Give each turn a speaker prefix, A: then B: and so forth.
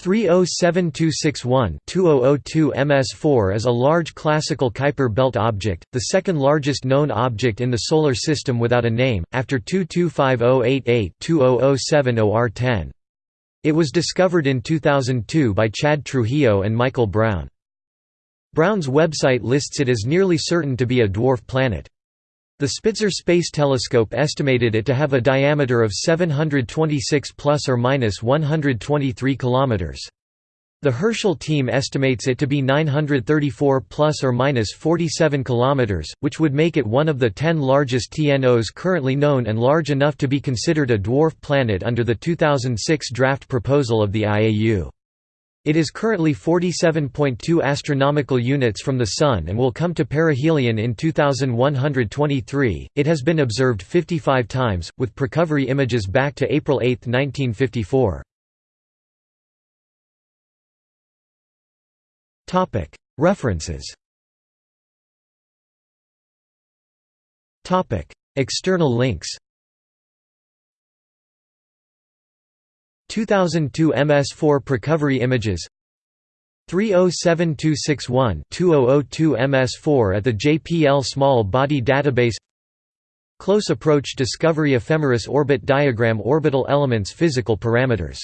A: 307261-2002 MS4 is a large classical Kuiper belt object, the second largest known object in the Solar System without a name, after 225088-2007-OR10. It was discovered in 2002 by Chad Trujillo and Michael Brown. Brown's website lists it as nearly certain to be a dwarf planet. The Spitzer Space Telescope estimated it to have a diameter of 726 plus or minus 123 kilometers. The Herschel team estimates it to be 934 plus or minus 47 kilometers, which would make it one of the 10 largest TNOs currently known and large enough to be considered a dwarf planet under the 2006 draft proposal of the IAU. It is currently 47.2 astronomical units from the Sun and will come to perihelion in 2123. It has been observed 55 times, with precovery images back to April 8, 1954. Topic: References Topic: External links 2002 MS4 Precovery images. 307261-2002 MS4 at the JPL Small Body Database. Close Approach Discovery Ephemeris Orbit Diagram Orbital Elements Physical Parameters